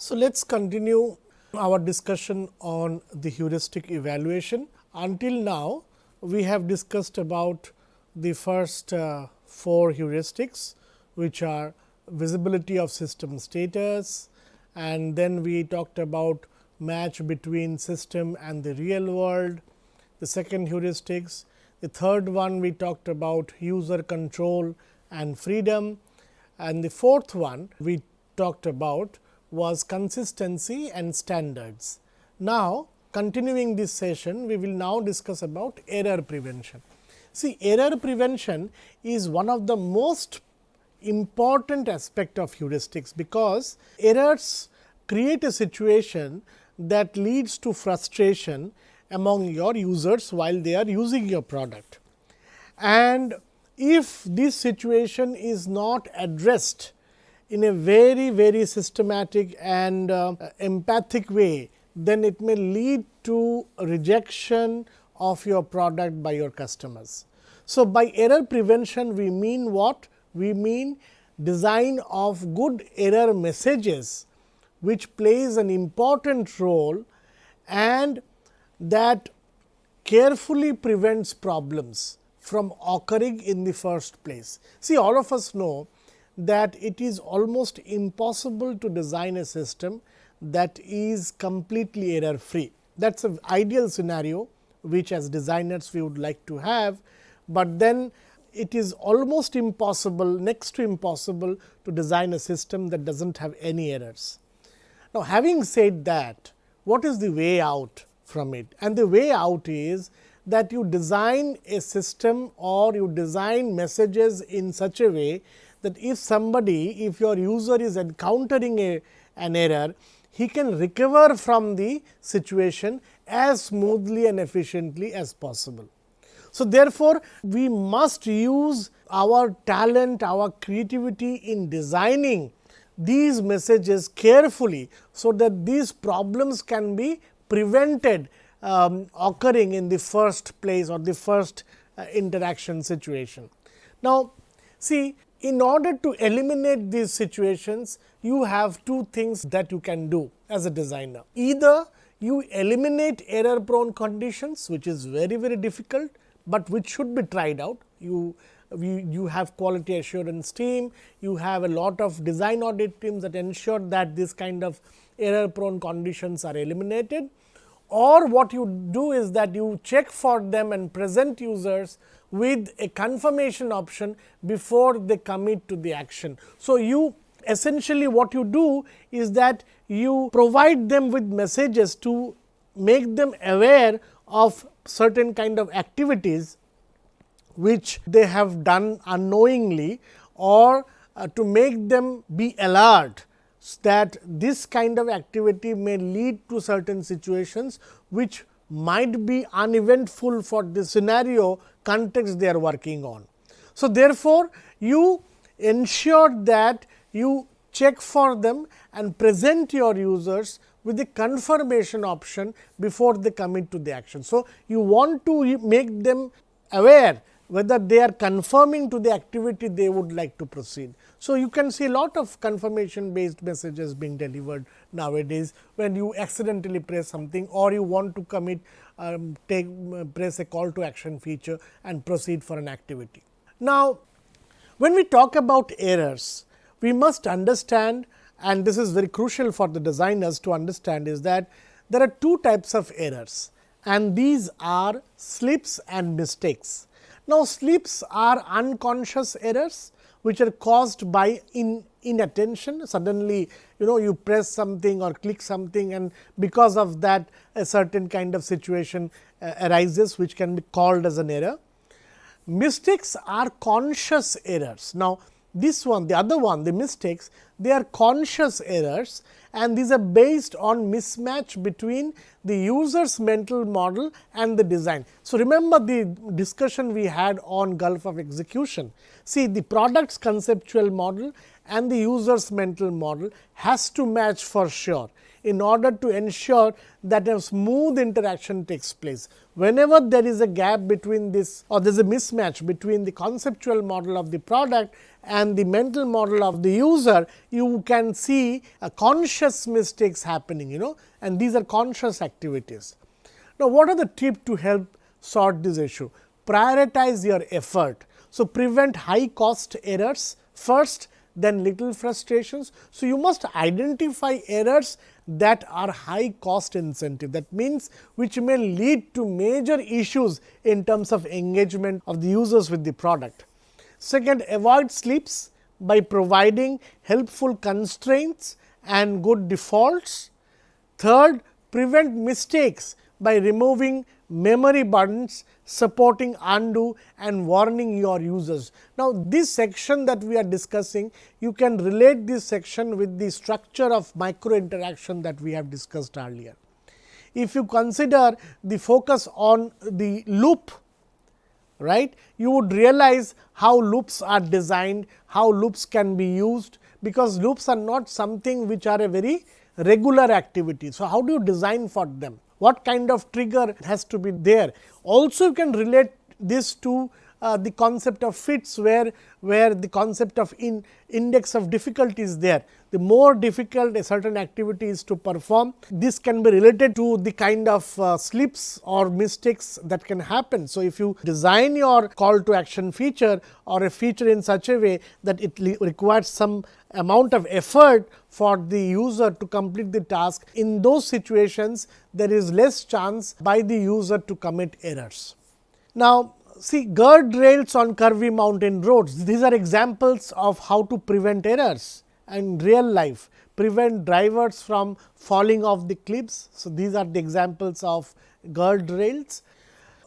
So, let us continue our discussion on the heuristic evaluation. Until now, we have discussed about the first uh, four heuristics, which are visibility of system status and then we talked about match between system and the real world. The second heuristics, the third one we talked about user control and freedom and the fourth one we talked about was consistency and standards. Now, continuing this session, we will now discuss about error prevention. See, error prevention is one of the most important aspect of heuristics, because errors create a situation that leads to frustration among your users while they are using your product. And if this situation is not addressed in a very very systematic and uh, empathic way, then it may lead to rejection of your product by your customers. So, by error prevention we mean what? We mean design of good error messages, which plays an important role and that carefully prevents problems from occurring in the first place. See all of us know that it is almost impossible to design a system that is completely error free. That is an ideal scenario which as designers we would like to have, but then it is almost impossible next to impossible to design a system that does not have any errors. Now, having said that what is the way out from it and the way out is that you design a system or you design messages in such a way that if somebody if your user is encountering a, an error he can recover from the situation as smoothly and efficiently as possible. So, therefore, we must use our talent, our creativity in designing these messages carefully, so that these problems can be prevented um, occurring in the first place or the first uh, interaction situation. Now, see in order to eliminate these situations, you have two things that you can do as a designer. Either you eliminate error prone conditions, which is very, very difficult but which should be tried out. You, you, you have quality assurance team, you have a lot of design audit teams that ensure that this kind of error prone conditions are eliminated or what you do is that you check for them and present users with a confirmation option before they commit to the action. So, you essentially what you do is that you provide them with messages to make them aware of certain kind of activities which they have done unknowingly or uh, to make them be alert that this kind of activity may lead to certain situations which might be uneventful for the scenario context they are working on. So, therefore, you ensure that you check for them and present your users with the confirmation option before they commit to the action. So, you want to make them aware whether they are confirming to the activity they would like to proceed. So, you can see a lot of confirmation based messages being delivered nowadays when you accidentally press something or you want to commit um, take press a call to action feature and proceed for an activity. Now, when we talk about errors, we must understand and this is very crucial for the designers to understand is that there are two types of errors and these are slips and mistakes. Now, slips are unconscious errors which are caused by in inattention suddenly you know you press something or click something and because of that a certain kind of situation uh, arises which can be called as an error. Mistakes are conscious errors. Now, this one the other one the mistakes they are conscious errors and these are based on mismatch between the user's mental model and the design. So, remember the discussion we had on gulf of execution. See the product's conceptual model and the user's mental model has to match for sure in order to ensure that a smooth interaction takes place. Whenever there is a gap between this or there is a mismatch between the conceptual model of the product and the mental model of the user, you can see a conscious mistakes happening, you know, and these are conscious activities. Now, what are the tips to help sort this issue? Prioritize your effort. So, prevent high cost errors first then little frustrations. So, you must identify errors that are high cost incentive that means which may lead to major issues in terms of engagement of the users with the product. Second, avoid slips by providing helpful constraints and good defaults. Third, prevent mistakes by removing memory burdens, supporting undo and warning your users. Now, this section that we are discussing, you can relate this section with the structure of micro interaction that we have discussed earlier. If you consider the focus on the loop, right, you would realize how loops are designed, how loops can be used, because loops are not something which are a very regular activity. So, how do you design for them? what kind of trigger has to be there. Also you can relate this to uh, the concept of Fitts where, where the concept of in index of difficulty is there. The more difficult a certain activity is to perform, this can be related to the kind of uh, slips or mistakes that can happen. So, if you design your call to action feature or a feature in such a way that it requires some amount of effort for the user to complete the task, in those situations there is less chance by the user to commit errors. Now, see guardrails on curvy mountain roads. These are examples of how to prevent errors and real life, prevent drivers from falling off the cliffs. So, these are the examples of guardrails.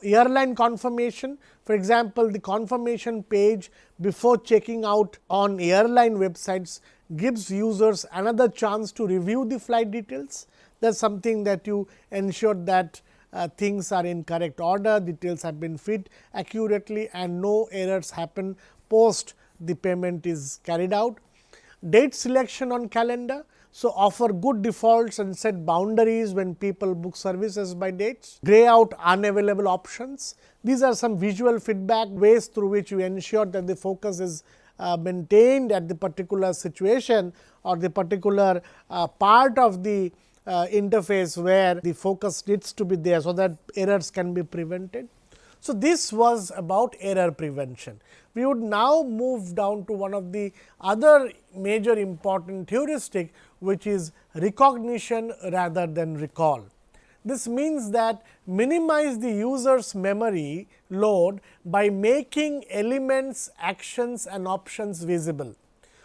Airline confirmation, for example, the confirmation page before checking out on airline websites gives users another chance to review the flight details. That is something that you ensure that uh, things are in correct order, details have been fit accurately and no errors happen post the payment is carried out. Date selection on calendar. So, offer good defaults and set boundaries when people book services by dates. Gray out unavailable options. These are some visual feedback ways through which you ensure that the focus is uh, maintained at the particular situation or the particular uh, part of the uh, interface where the focus needs to be there, so that errors can be prevented. So, this was about error prevention. We would now move down to one of the other major important heuristic, which is recognition rather than recall. This means that minimize the user's memory load by making elements, actions and options visible.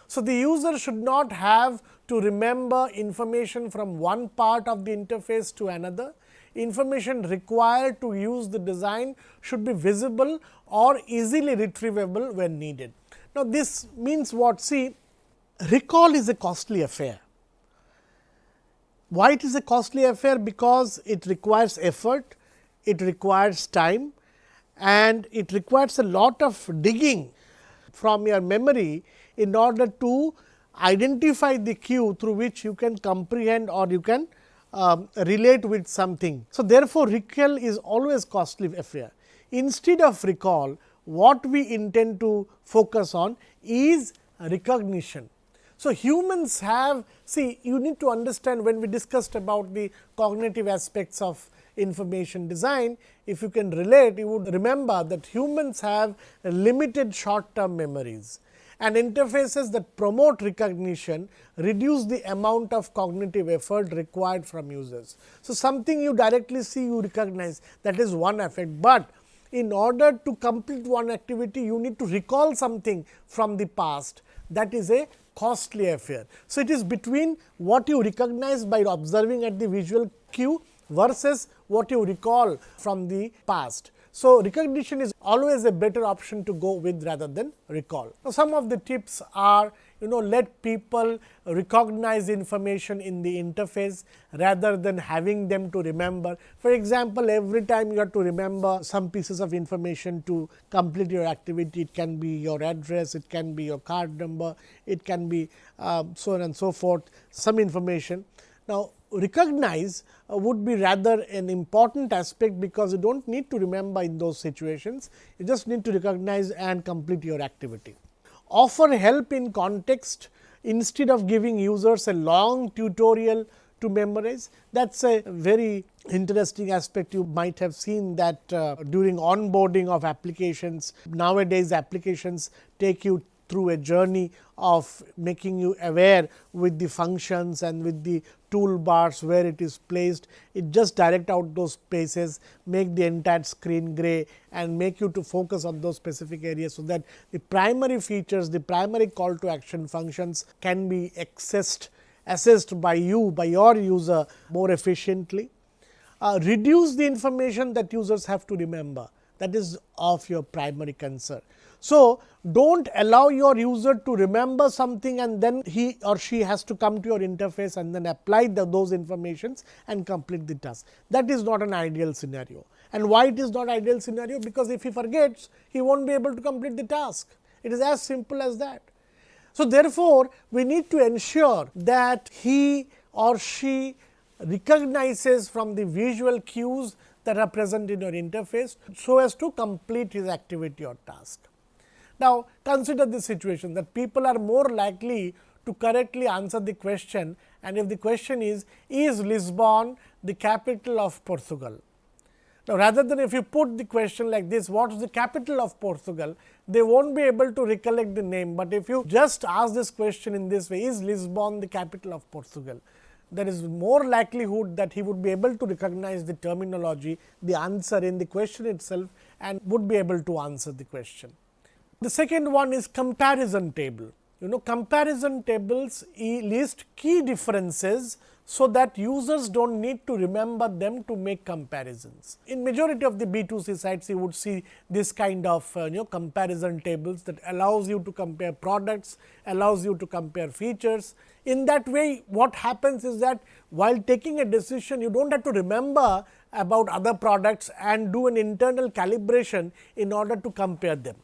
So, the user should not have to remember information from one part of the interface to another. Information required to use the design should be visible or easily retrievable when needed. Now, this means what? See, recall is a costly affair. Why it is a costly affair? Because it requires effort, it requires time and it requires a lot of digging from your memory in order to identify the cue through which you can comprehend or you can um, relate with something. So, therefore, recall is always costly affair. Instead of recall, what we intend to focus on is recognition. So, humans have see you need to understand when we discussed about the cognitive aspects of information design, if you can relate you would remember that humans have limited short term memories and interfaces that promote recognition reduce the amount of cognitive effort required from users. So, something you directly see you recognize that is one effect, but in order to complete one activity you need to recall something from the past that is a costly affair. So, it is between what you recognize by observing at the visual cue versus what you recall from the past. So, recognition is always a better option to go with rather than recall. Now, some of the tips are you know let people recognize information in the interface rather than having them to remember. For example, every time you have to remember some pieces of information to complete your activity, it can be your address, it can be your card number, it can be uh, so on and so forth, some information. Now, recognize uh, would be rather an important aspect, because you do not need to remember in those situations, you just need to recognize and complete your activity. offer help in context instead of giving users a long tutorial to memorize. That is a very interesting aspect you might have seen that uh, during onboarding of applications. Nowadays applications take you through a journey of making you aware with the functions and with the toolbars where it is placed. It just direct out those spaces, make the entire screen gray and make you to focus on those specific areas. So, that the primary features, the primary call to action functions can be accessed assessed by you by your user more efficiently. Uh, reduce the information that users have to remember that is of your primary concern. So, do not allow your user to remember something and then he or she has to come to your interface and then apply the, those informations and complete the task. That is not an ideal scenario. And why it is not ideal scenario? Because if he forgets, he will not be able to complete the task. It is as simple as that. So, therefore, we need to ensure that he or she recognizes from the visual cues that are present in your interface, so as to complete his activity or task. Now, consider this situation that people are more likely to correctly answer the question and if the question is, is Lisbon the capital of Portugal? Now, rather than if you put the question like this, what is the capital of Portugal? They won't be able to recollect the name, but if you just ask this question in this way, is Lisbon the capital of Portugal? There is more likelihood that he would be able to recognize the terminology, the answer in the question itself and would be able to answer the question. The second one is comparison table. You know comparison tables list key differences so that users do not need to remember them to make comparisons. In majority of the B2C sites, you would see this kind of uh, you know comparison tables that allows you to compare products, allows you to compare features. In that way, what happens is that while taking a decision, you do not have to remember about other products and do an internal calibration in order to compare them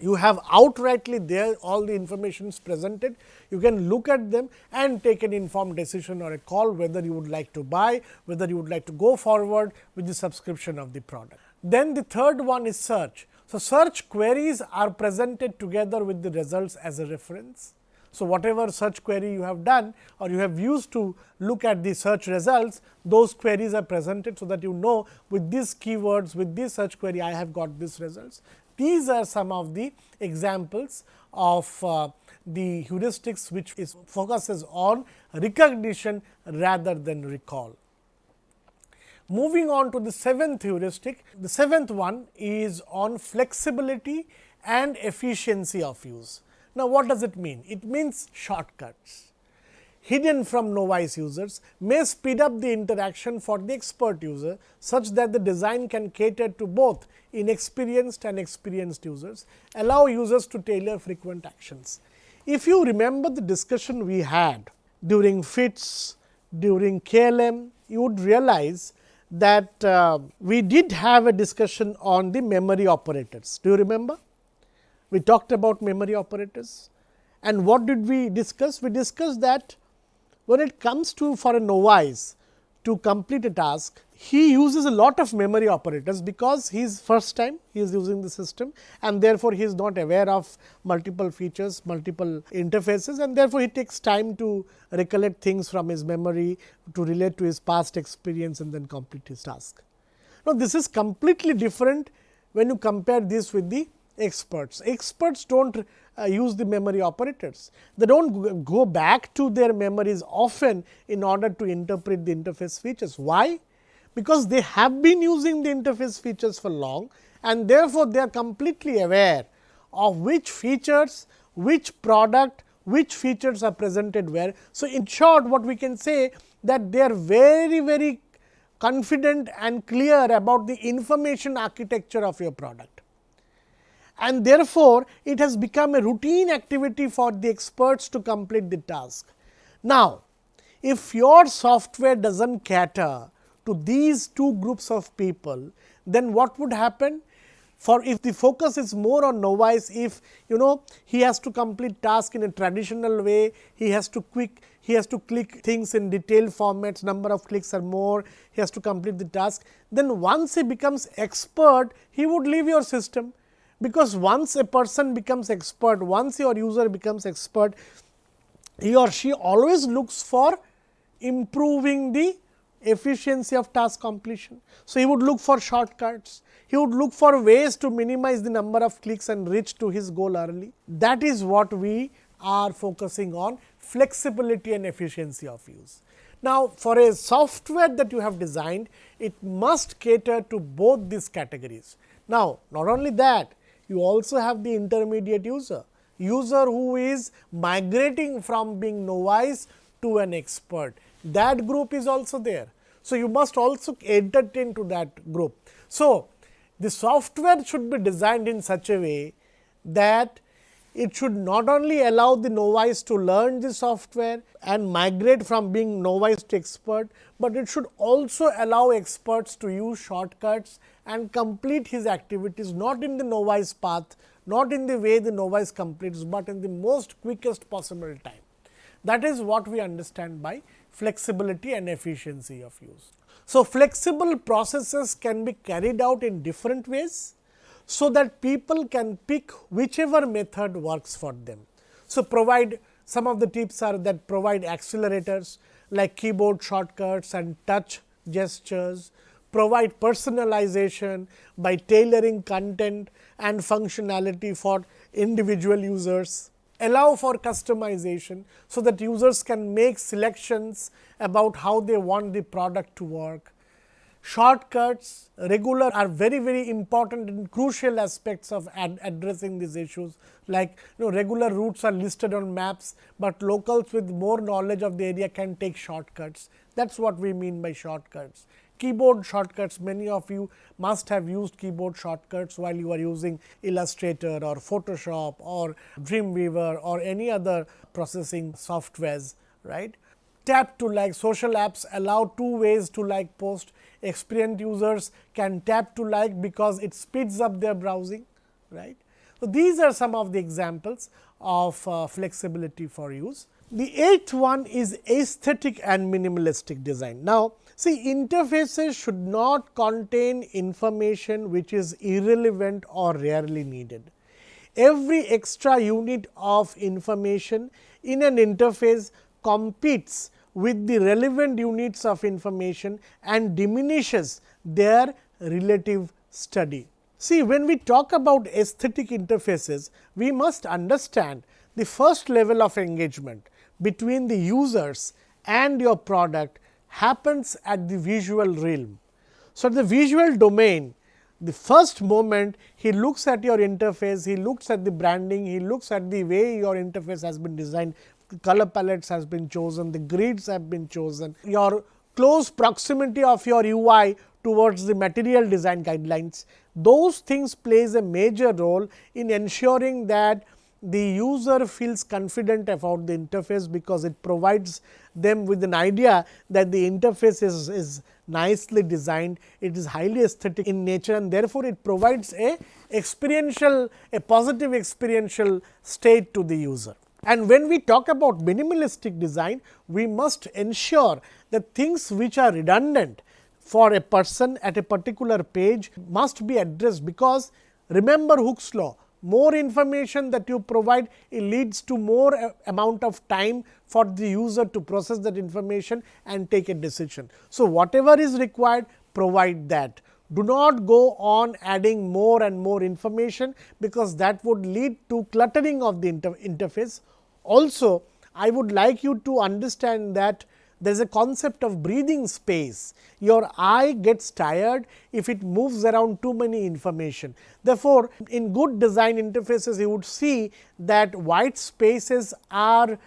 you have outrightly there all the information is presented. You can look at them and take an informed decision or a call whether you would like to buy, whether you would like to go forward with the subscription of the product. Then the third one is search. So, search queries are presented together with the results as a reference. So, whatever search query you have done or you have used to look at the search results, those queries are presented. So, that you know with these keywords with this search query I have got these results. These are some of the examples of uh, the heuristics which is focuses on recognition rather than recall. Moving on to the seventh heuristic, the seventh one is on flexibility and efficiency of use. Now, what does it mean? It means shortcuts hidden from novice users may speed up the interaction for the expert user, such that the design can cater to both inexperienced and experienced users, allow users to tailor frequent actions. If you remember the discussion we had during Fitts, during KLM, you would realize that uh, we did have a discussion on the memory operators. Do you remember? We talked about memory operators and what did we discuss? We discussed that when it comes to for a novice to complete a task, he uses a lot of memory operators because he is first time he is using the system and therefore, he is not aware of multiple features, multiple interfaces and therefore, he takes time to recollect things from his memory to relate to his past experience and then complete his task. Now, this is completely different when you compare this with the experts. Experts do not uh, use the memory operators. They do not go back to their memories often in order to interpret the interface features. Why? Because they have been using the interface features for long and therefore, they are completely aware of which features, which product, which features are presented where. So, in short what we can say that they are very very confident and clear about the information architecture of your product and therefore, it has become a routine activity for the experts to complete the task. Now, if your software does not cater to these two groups of people, then what would happen? For if the focus is more on novice, if you know he has to complete task in a traditional way, he has to quick he has to click things in detailed formats, number of clicks are more, he has to complete the task. Then once he becomes expert, he would leave your system because once a person becomes expert, once your user becomes expert, he or she always looks for improving the efficiency of task completion. So, he would look for shortcuts, he would look for ways to minimize the number of clicks and reach to his goal early. That is what we are focusing on flexibility and efficiency of use. Now, for a software that you have designed, it must cater to both these categories. Now, not only that, you also have the intermediate user, user who is migrating from being novice to an expert. That group is also there. So, you must also entertain to that group. So, the software should be designed in such a way that it should not only allow the novice to learn the software and migrate from being novice to expert, but it should also allow experts to use shortcuts and complete his activities not in the novice path, not in the way the novice completes, but in the most quickest possible time. That is what we understand by flexibility and efficiency of use. So, flexible processes can be carried out in different ways so that people can pick whichever method works for them. So, provide some of the tips are that provide accelerators like keyboard shortcuts and touch gestures, provide personalization by tailoring content and functionality for individual users, allow for customization, so that users can make selections about how they want the product to work, shortcuts regular are very very important and crucial aspects of ad addressing these issues like you know regular routes are listed on maps, but locals with more knowledge of the area can take shortcuts that is what we mean by shortcuts. Keyboard shortcuts many of you must have used keyboard shortcuts while you are using Illustrator or Photoshop or Dreamweaver or any other processing softwares right. Tap to like social apps allow two ways to like post experienced users can tap to like because it speeds up their browsing right. So, these are some of the examples of uh, flexibility for use. The eighth one is aesthetic and minimalistic design. Now, see interfaces should not contain information which is irrelevant or rarely needed. Every extra unit of information in an interface competes with the relevant units of information and diminishes their relative study. See, when we talk about aesthetic interfaces, we must understand the first level of engagement between the users and your product happens at the visual realm. So, the visual domain, the first moment he looks at your interface, he looks at the branding, he looks at the way your interface has been designed color palettes has been chosen, the grids have been chosen, your close proximity of your UI towards the material design guidelines. Those things plays a major role in ensuring that the user feels confident about the interface, because it provides them with an idea that the interface is, is nicely designed, it is highly aesthetic in nature and therefore, it provides a experiential a positive experiential state to the user. And when we talk about minimalistic design, we must ensure that things which are redundant for a person at a particular page must be addressed, because remember Hick's law more information that you provide it leads to more uh, amount of time for the user to process that information and take a decision. So, whatever is required provide that. Do not go on adding more and more information, because that would lead to cluttering of the inter interface. Also, I would like you to understand that there is a concept of breathing space. Your eye gets tired if it moves around too many information. Therefore, in good design interfaces, you would see that white spaces are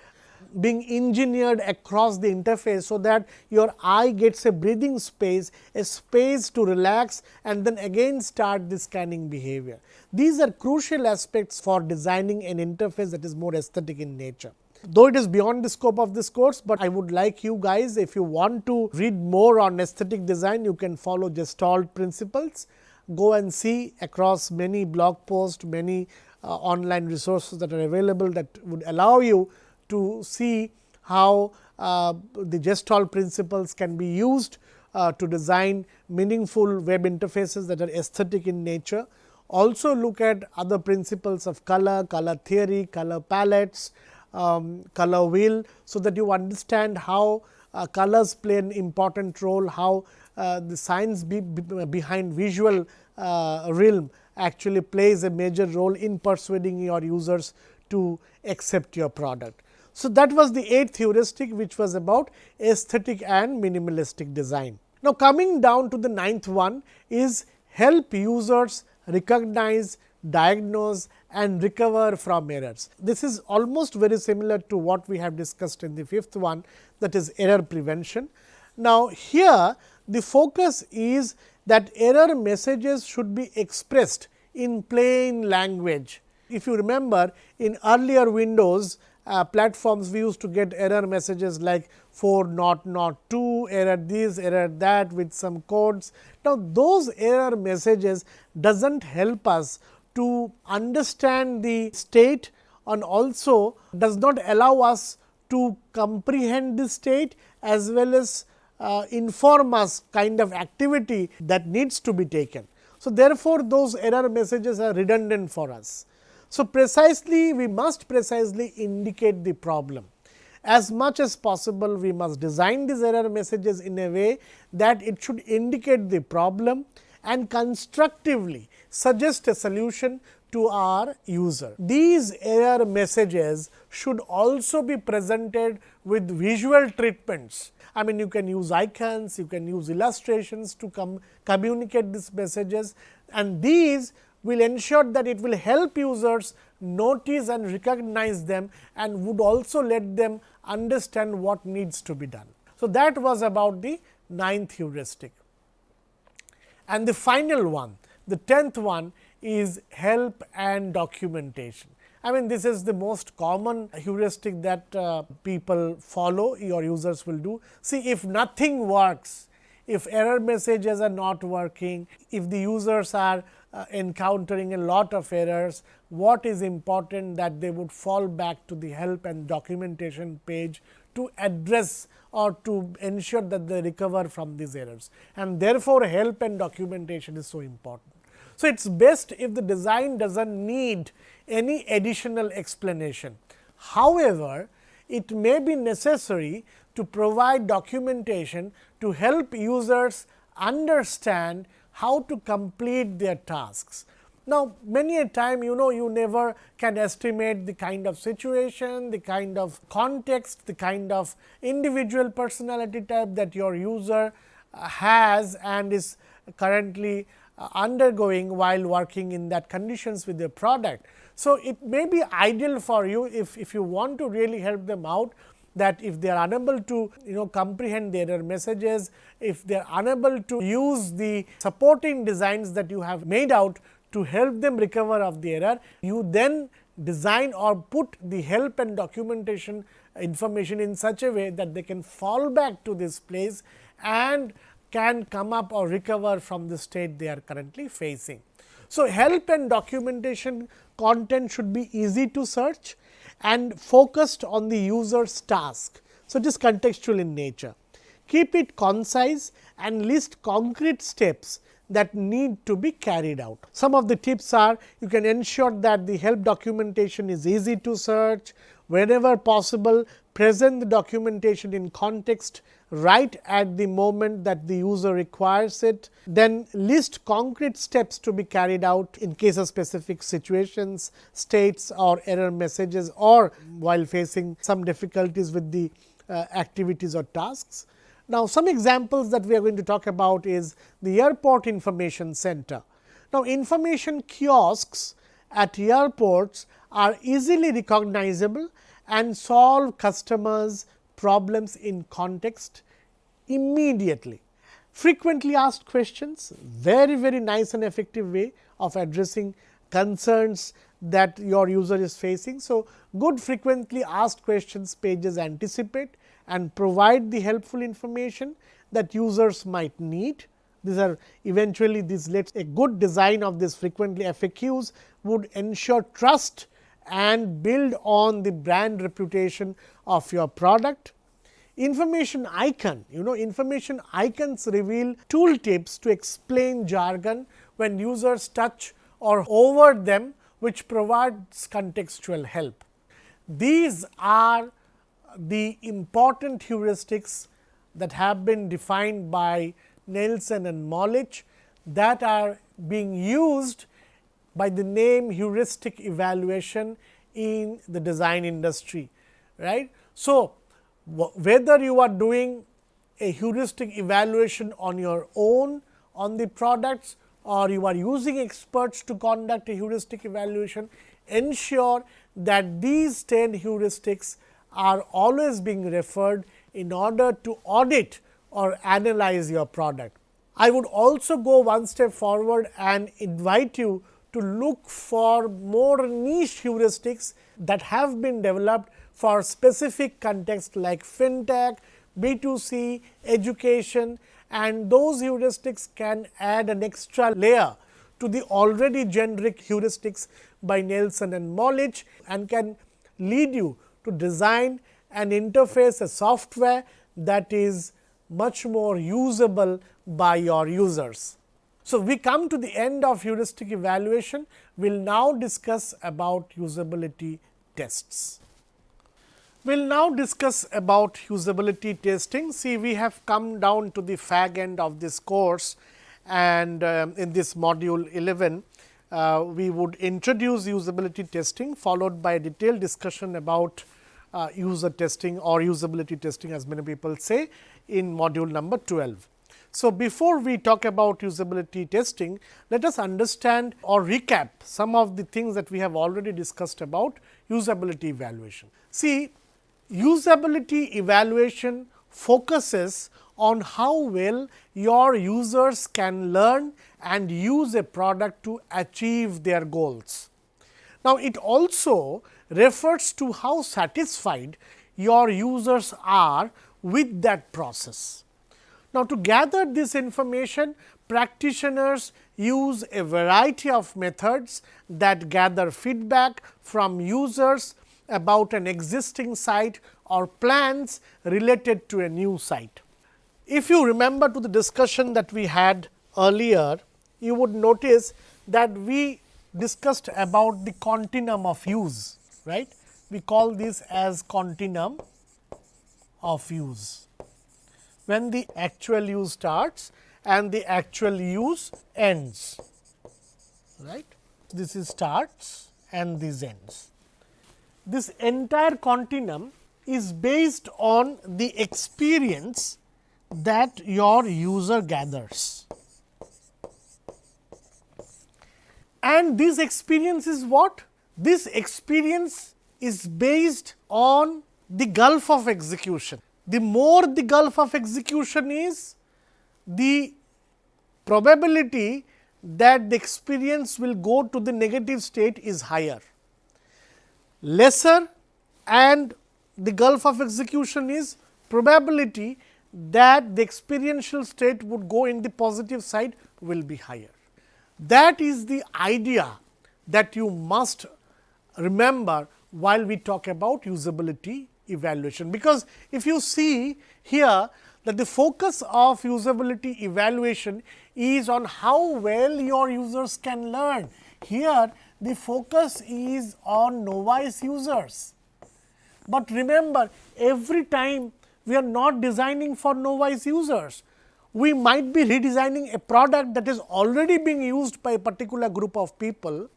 being engineered across the interface, so that your eye gets a breathing space, a space to relax and then again start the scanning behavior. These are crucial aspects for designing an interface that is more aesthetic in nature though it is beyond the scope of this course, but I would like you guys if you want to read more on aesthetic design, you can follow Gestalt principles. Go and see across many blog posts, many uh, online resources that are available that would allow you to see how uh, the Gestalt principles can be used uh, to design meaningful web interfaces that are aesthetic in nature. also look at other principles of color, color theory, color palettes, um, color wheel. So, that you understand how uh, colors play an important role, how uh, the science be, be behind visual uh, realm actually plays a major role in persuading your users to accept your product. So, that was the eighth heuristic which was about aesthetic and minimalistic design. Now, coming down to the ninth one is help users recognize, diagnose and recover from errors. This is almost very similar to what we have discussed in the fifth one that is error prevention. Now, here the focus is that error messages should be expressed in plain language. If you remember in earlier Windows uh, platforms we used to get error messages like 4 not not 2 error this error that with some codes. Now, those error messages does not help us to understand the state and also does not allow us to comprehend the state as well as uh, inform us kind of activity that needs to be taken. So, therefore, those error messages are redundant for us. So, precisely we must precisely indicate the problem. As much as possible we must design these error messages in a way that it should indicate the problem and constructively suggest a solution to our user. These error messages should also be presented with visual treatments. I mean you can use icons, you can use illustrations to come communicate these messages and these will ensure that it will help users notice and recognize them and would also let them understand what needs to be done. So, that was about the ninth heuristic. And the final one, the tenth one is help and documentation. I mean this is the most common heuristic that uh, people follow your users will do. See if nothing works, if error messages are not working, if the users are uh, encountering a lot of errors, what is important that they would fall back to the help and documentation page to address or to ensure that they recover from these errors. And therefore, help and documentation is so important. So, it is best if the design does not need any additional explanation. However, it may be necessary to provide documentation to help users understand how to complete their tasks. Now, many a time you know you never can estimate the kind of situation, the kind of context, the kind of individual personality type that your user uh, has and is currently uh, undergoing while working in that conditions with their product. So, it may be ideal for you if, if you want to really help them out that if they are unable to you know comprehend the error messages, if they are unable to use the supporting designs that you have made out to help them recover of the error, you then design or put the help and documentation information in such a way that they can fall back to this place and can come up or recover from the state they are currently facing. So, help and documentation content should be easy to search and focused on the user's task. So, it is contextual in nature. Keep it concise and list concrete steps that need to be carried out. Some of the tips are you can ensure that the help documentation is easy to search, whenever possible present the documentation in context right at the moment that the user requires it. Then list concrete steps to be carried out in case of specific situations, states or error messages or while facing some difficulties with the uh, activities or tasks. Now, some examples that we are going to talk about is the airport information center. Now, information kiosks at airports are easily recognizable and solve customers problems in context immediately. Frequently asked questions, very very nice and effective way of addressing concerns that your user is facing. So, good frequently asked questions pages anticipate and provide the helpful information that users might need. These are eventually this lets a good design of this frequently FAQs would ensure trust and build on the brand reputation of your product. Information icon, you know information icons reveal tool tips to explain jargon when users touch or over them which provides contextual help. These are the important heuristics that have been defined by Nielsen and Molich that are being used by the name heuristic evaluation in the design industry. right? So, whether you are doing a heuristic evaluation on your own on the products or you are using experts to conduct a heuristic evaluation, ensure that these 10 heuristics are always being referred in order to audit or analyze your product. I would also go one step forward and invite you to look for more niche heuristics that have been developed for specific context like fintech, B2C, education and those heuristics can add an extra layer to the already generic heuristics by Nielsen and Molich and can lead you to design and interface a software that is much more usable by your users. So, we come to the end of heuristic evaluation. We will now discuss about usability tests. We will now discuss about usability testing. See, we have come down to the fag end of this course and uh, in this module 11, uh, we would introduce usability testing followed by a detailed discussion about uh, user testing or usability testing as many people say in module number 12. So, before we talk about usability testing, let us understand or recap some of the things that we have already discussed about usability evaluation. See, usability evaluation focuses on how well your users can learn and use a product to achieve their goals. Now, it also refers to how satisfied your users are with that process. Now, to gather this information practitioners use a variety of methods that gather feedback from users about an existing site or plans related to a new site. If you remember to the discussion that we had earlier, you would notice that we discussed about the continuum of use, right. We call this as continuum of use when the actual use starts and the actual use ends right. This is starts and this ends. This entire continuum is based on the experience that your user gathers. And this experience is what? This experience is based on the gulf of execution the more the gulf of execution is, the probability that the experience will go to the negative state is higher. Lesser and the gulf of execution is probability that the experiential state would go in the positive side will be higher. That is the idea that you must remember while we talk about usability evaluation. Because if you see here that the focus of usability evaluation is on how well your users can learn. Here the focus is on novice users. But remember every time we are not designing for novice users. We might be redesigning a product that is already being used by a particular group of people.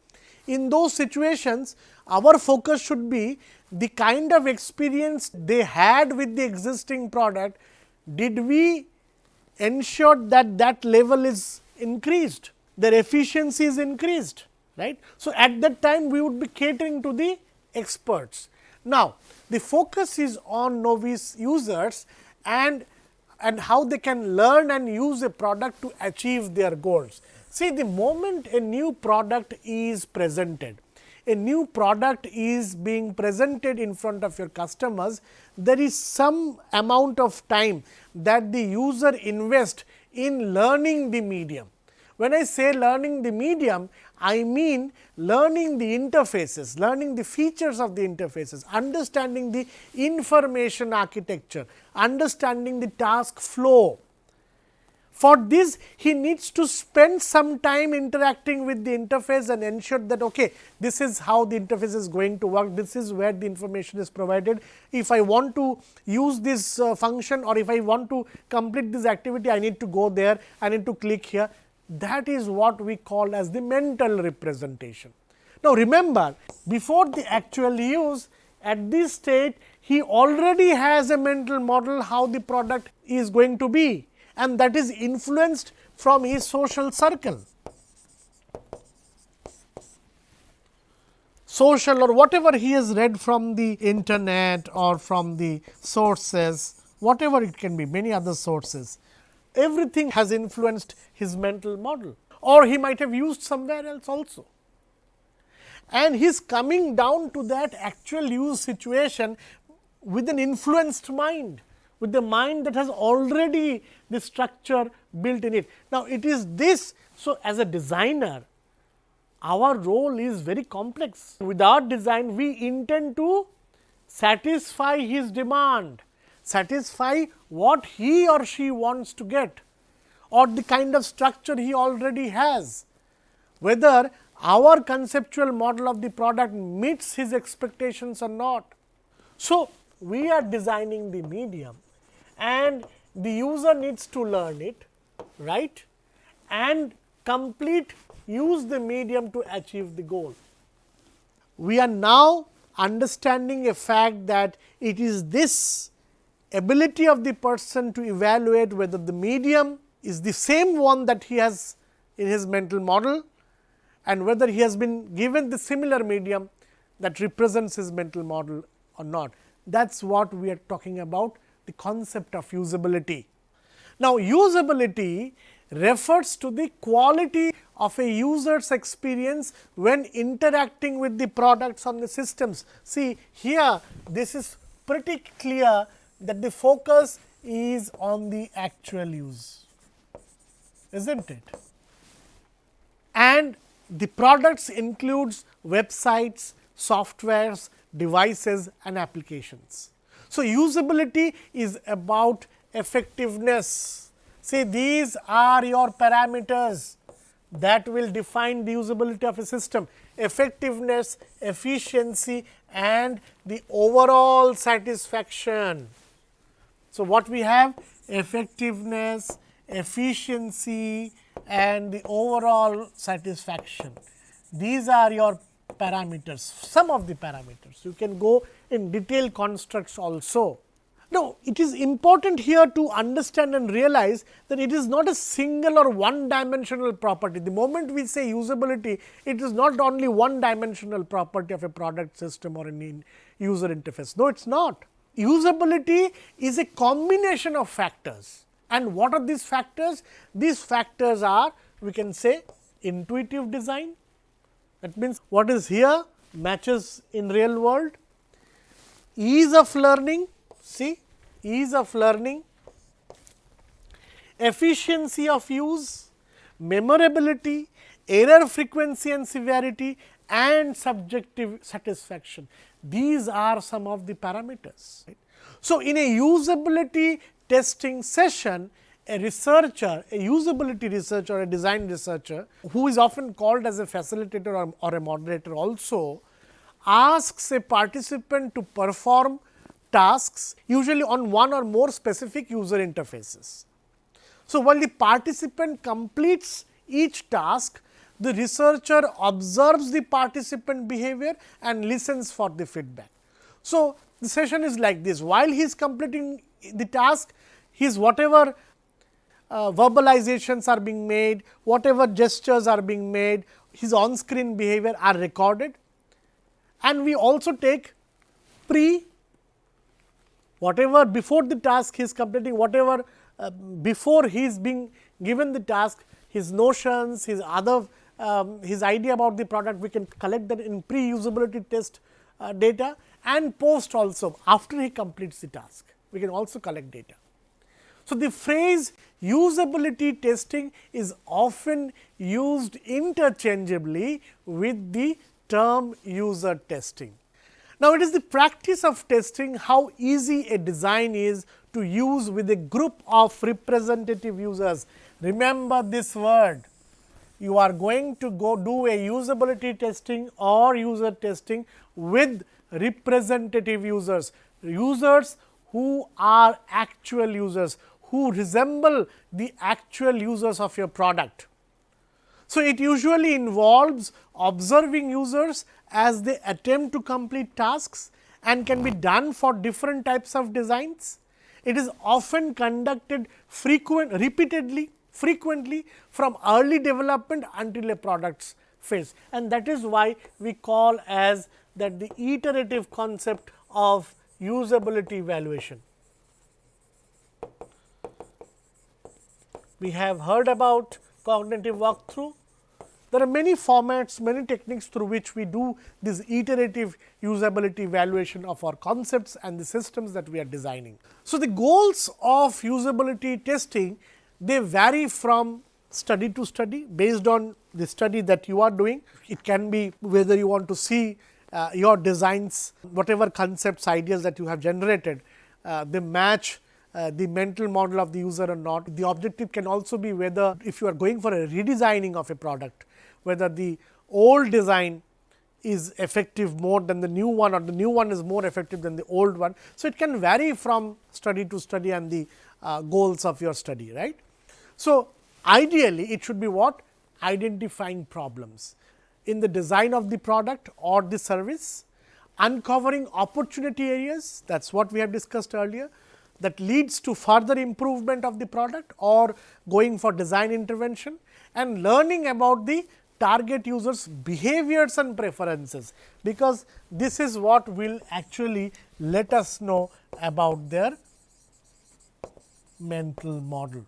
In those situations, our focus should be the kind of experience they had with the existing product, did we ensure that that level is increased, their efficiency is increased. right? So, at that time we would be catering to the experts. Now, the focus is on novice users and and how they can learn and use a product to achieve their goals. See the moment a new product is presented, a new product is being presented in front of your customers, there is some amount of time that the user invest in learning the medium. When I say learning the medium, I mean learning the interfaces, learning the features of the interfaces, understanding the information architecture, understanding the task flow. For this he needs to spend some time interacting with the interface and ensure that okay, this is how the interface is going to work, this is where the information is provided. If I want to use this uh, function or if I want to complete this activity, I need to go there, I need to click here. That is what we call as the mental representation. Now, remember before the actual use at this state he already has a mental model how the product is going to be and that is influenced from his social circle. Social or whatever he has read from the internet or from the sources, whatever it can be, many other sources, everything has influenced his mental model or he might have used somewhere else also. And he is coming down to that actual use situation with an influenced mind with the mind that has already the structure built in it. Now, it is this. So, as a designer, our role is very complex. Without design, we intend to satisfy his demand, satisfy what he or she wants to get or the kind of structure he already has. Whether our conceptual model of the product meets his expectations or not. So, we are designing the medium and the user needs to learn it right and complete use the medium to achieve the goal. We are now understanding a fact that it is this ability of the person to evaluate whether the medium is the same one that he has in his mental model and whether he has been given the similar medium that represents his mental model or not. That is what we are talking about the concept of usability. Now, usability refers to the quality of a user's experience when interacting with the products on the systems. See here this is pretty clear that the focus is on the actual use, is not it? And the products includes websites, softwares, devices and applications. So, usability is about effectiveness. See these are your parameters that will define the usability of a system effectiveness, efficiency and the overall satisfaction. So, what we have effectiveness, efficiency and the overall satisfaction. These are your parameters, some of the parameters. You can go in detailed constructs also. Now, it is important here to understand and realize that it is not a single or one dimensional property. The moment we say usability, it is not only one dimensional property of a product system or any user interface. No, it is not. Usability is a combination of factors. And what are these factors? These factors are we can say intuitive design, that means, what is here matches in real world, ease of learning, see ease of learning, efficiency of use, memorability, error frequency and severity and subjective satisfaction. These are some of the parameters. Right? So, in a usability testing session, a researcher, a usability researcher, a design researcher, who is often called as a facilitator or, or, a moderator also, asks a participant to perform tasks usually on one or more specific user interfaces. So, while the participant completes each task, the researcher observes the participant behavior and listens for the feedback. So, the session is like this while he is completing the task, his whatever uh, verbalizations are being made, whatever gestures are being made, his on screen behavior are recorded. And we also take pre whatever before the task he is completing, whatever uh, before he is being given the task, his notions, his other um, his idea about the product, we can collect that in pre usability test uh, data and post also after he completes the task, we can also collect data. So, the phrase usability testing is often used interchangeably with the term user testing. Now, it is the practice of testing how easy a design is to use with a group of representative users. Remember this word, you are going to go do a usability testing or user testing with representative users, users who are actual users, who resemble the actual users of your product. So, it usually involves observing users as they attempt to complete tasks and can be done for different types of designs. It is often conducted frequent repeatedly frequently from early development until a product's phase and that is why we call as that the iterative concept of usability evaluation. We have heard about cognitive walkthrough. There are many formats, many techniques through which we do this iterative usability evaluation of our concepts and the systems that we are designing. So, the goals of usability testing they vary from study to study based on the study that you are doing. It can be whether you want to see uh, your designs, whatever concepts, ideas that you have generated, uh, they match uh, the mental model of the user or not. The objective can also be whether if you are going for a redesigning of a product, whether the old design is effective more than the new one or the new one is more effective than the old one. So, it can vary from study to study and the uh, goals of your study right. So, ideally it should be what identifying problems in the design of the product or the service, uncovering opportunity areas that is what we have discussed earlier that leads to further improvement of the product or going for design intervention and learning about the target users behaviors and preferences, because this is what will actually let us know about their mental model.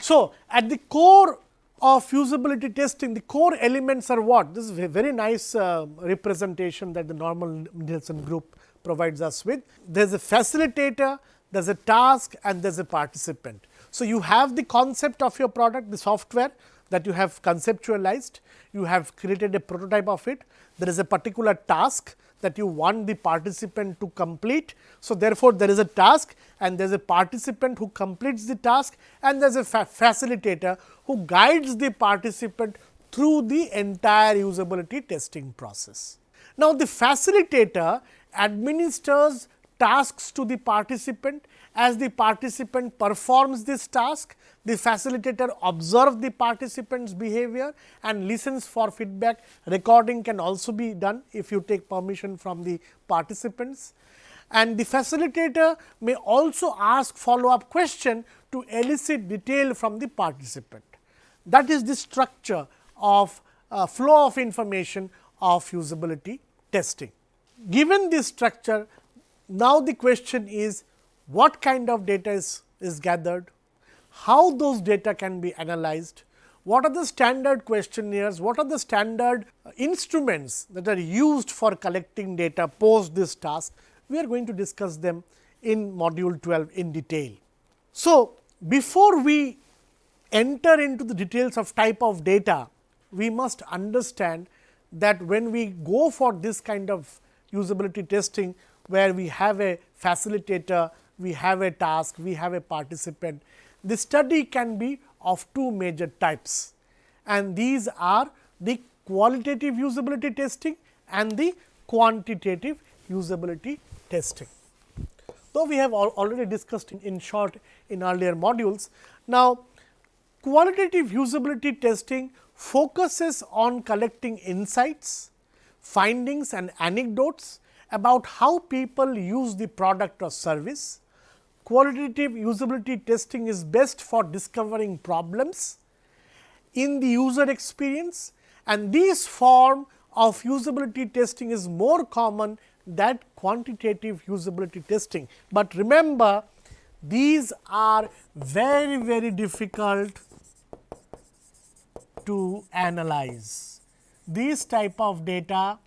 So, at the core of usability testing, the core elements are what? This is a very nice uh, representation that the Norman Nielsen group provides us with. There is a facilitator, there is a task and there is a participant. So, you have the concept of your product, the software that you have conceptualized, you have created a prototype of it, there is a particular task that you want the participant to complete. So, therefore, there is a task and there is a participant who completes the task and there is a fa facilitator who guides the participant through the entire usability testing process. Now, the facilitator administers tasks to the participant as the participant performs this task, the facilitator observes the participant's behavior and listens for feedback. Recording can also be done if you take permission from the participants. And the facilitator may also ask follow up question to elicit detail from the participant. That is the structure of uh, flow of information of usability testing. Given this structure, now the question is what kind of data is, is gathered, how those data can be analyzed, what are the standard questionnaires, what are the standard uh, instruments that are used for collecting data post this task. We are going to discuss them in module 12 in detail. So, before we enter into the details of type of data, we must understand that when we go for this kind of usability testing, where we have a facilitator we have a task, we have a participant. The study can be of two major types and these are the qualitative usability testing and the quantitative usability testing. Though we have al already discussed in, in short in earlier modules. Now, qualitative usability testing focuses on collecting insights, findings and anecdotes about how people use the product or service qualitative usability testing is best for discovering problems in the user experience and this form of usability testing is more common than quantitative usability testing. But remember these are very very difficult to analyze. These type of data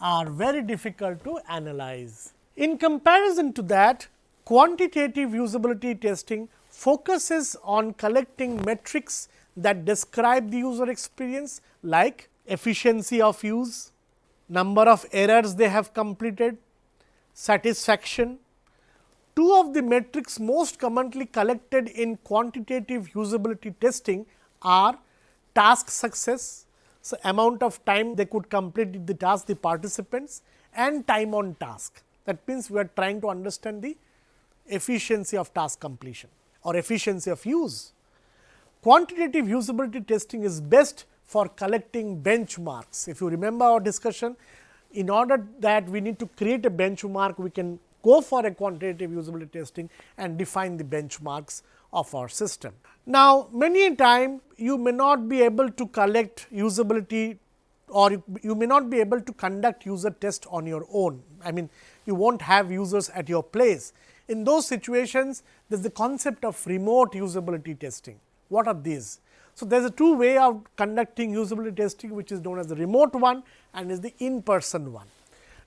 are very difficult to analyze. In comparison to that Quantitative usability testing focuses on collecting metrics that describe the user experience like efficiency of use, number of errors they have completed, satisfaction, Two of the metrics most commonly collected in quantitative usability testing are task success, so amount of time they could complete the task the participants and time on task. That means, we are trying to understand the efficiency of task completion or efficiency of use. Quantitative usability testing is best for collecting benchmarks. If you remember our discussion, in order that we need to create a benchmark, we can go for a quantitative usability testing and define the benchmarks of our system. Now, many a time you may not be able to collect usability or you may not be able to conduct user test on your own. I mean, you will not have users at your place. In those situations, there is the concept of remote usability testing. What are these? So, there is a two way of conducting usability testing, which is known as the remote one and is the in person one.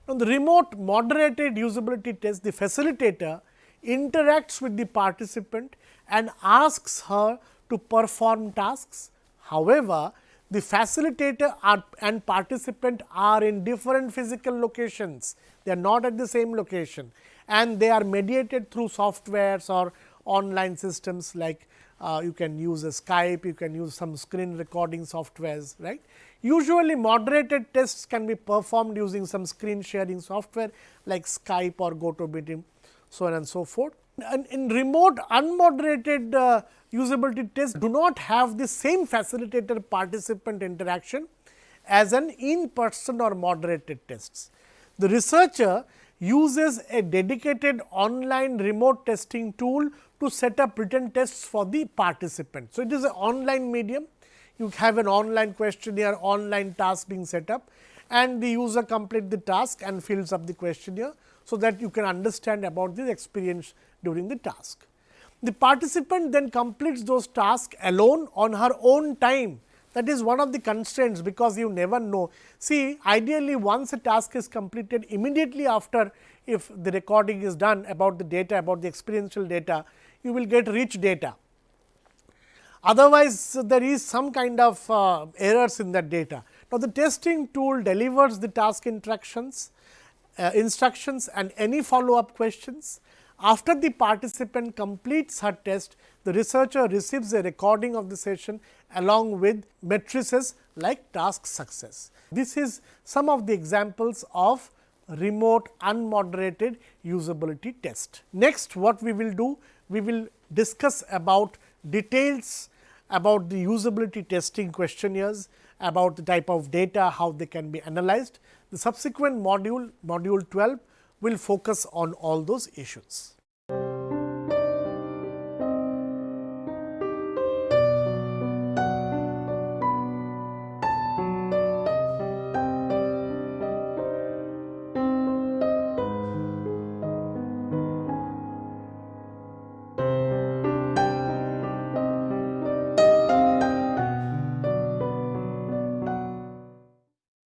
Now, the remote moderated usability test, the facilitator interacts with the participant and asks her to perform tasks. However, the facilitator are, and participant are in different physical locations, they are not at the same location and they are mediated through softwares or online systems like uh, you can use a Skype, you can use some screen recording softwares, right. Usually moderated tests can be performed using some screen sharing software like Skype or GoToMeeting, so on and so forth. And in remote unmoderated uh, usability tests do not have the same facilitator participant interaction as an in person or moderated tests. The researcher uses a dedicated online remote testing tool to set up written tests for the participant. So, it is an online medium, you have an online questionnaire, online task being set up and the user complete the task and fills up the questionnaire. So, that you can understand about the experience during the task. The participant then completes those tasks alone on her own time that is one of the constraints because you never know. See ideally once a task is completed immediately after if the recording is done about the data about the experiential data you will get rich data. Otherwise, there is some kind of uh, errors in that data. Now, the testing tool delivers the task instructions, uh, instructions and any follow up questions. After the participant completes her test, the researcher receives a recording of the session along with matrices like task success. This is some of the examples of remote unmoderated usability test. Next what we will do? We will discuss about details about the usability testing questionnaires, about the type of data, how they can be analyzed. The subsequent module, module 12 will focus on all those issues.